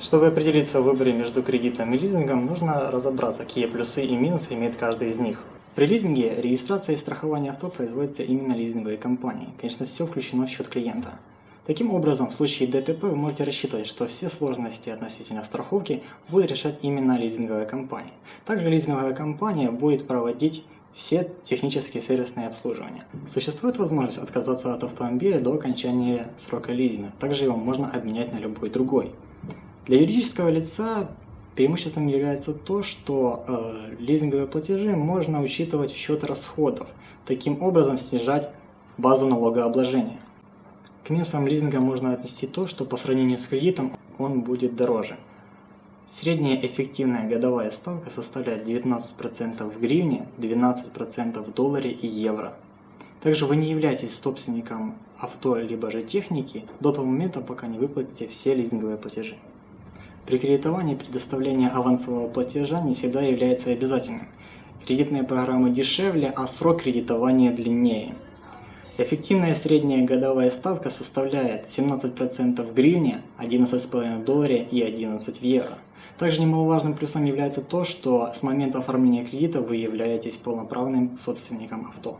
Чтобы определиться в выборе между кредитом и лизингом, нужно разобраться, какие плюсы и минусы имеет каждый из них. При лизинге регистрация и страхование авто производится именно лизинговой компанией. Конечно, все включено в счет клиента. Таким образом, в случае ДТП вы можете рассчитывать, что все сложности относительно страховки будет решать именно лизинговая компания. Также лизинговая компания будет проводить все технические сервисные обслуживания. Существует возможность отказаться от автомобиля до окончания срока лизинга. Также его можно обменять на любой другой. Для юридического лица преимуществом является то, что э, лизинговые платежи можно учитывать в счет расходов, таким образом снижать базу налогообложения. К минусам лизинга можно отнести то, что по сравнению с кредитом он будет дороже. Средняя эффективная годовая ставка составляет 19% в гривне, 12% в долларе и евро. Также вы не являетесь собственником авто либо же техники до того момента, пока не выплатите все лизинговые платежи. При кредитовании предоставление авансового платежа не всегда является обязательным. Кредитные программы дешевле, а срок кредитования длиннее. Эффективная средняя годовая ставка составляет 17% в гривне, 11,5 в долларе и 11 в евро. Также немаловажным плюсом является то, что с момента оформления кредита вы являетесь полноправным собственником авто.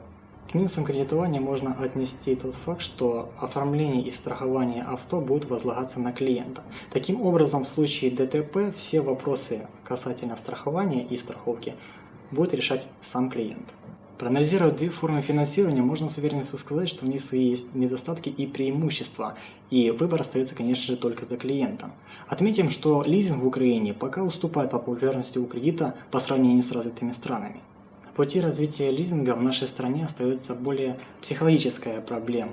К минусам кредитования можно отнести тот факт, что оформление и страхование авто будут возлагаться на клиента. Таким образом, в случае ДТП все вопросы касательно страхования и страховки будет решать сам клиент. Проанализируя две формы финансирования, можно с уверенностью сказать, что у них свои есть недостатки и преимущества, и выбор остается, конечно же, только за клиентом. Отметим, что лизинг в Украине пока уступает по популярности у кредита по сравнению с развитыми странами пути развития лизинга в нашей стране остается более психологическая проблема.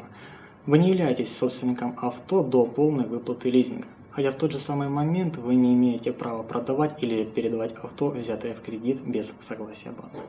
Вы не являетесь собственником авто до полной выплаты лизинга, хотя в тот же самый момент вы не имеете права продавать или передавать авто, взятое в кредит без согласия банка.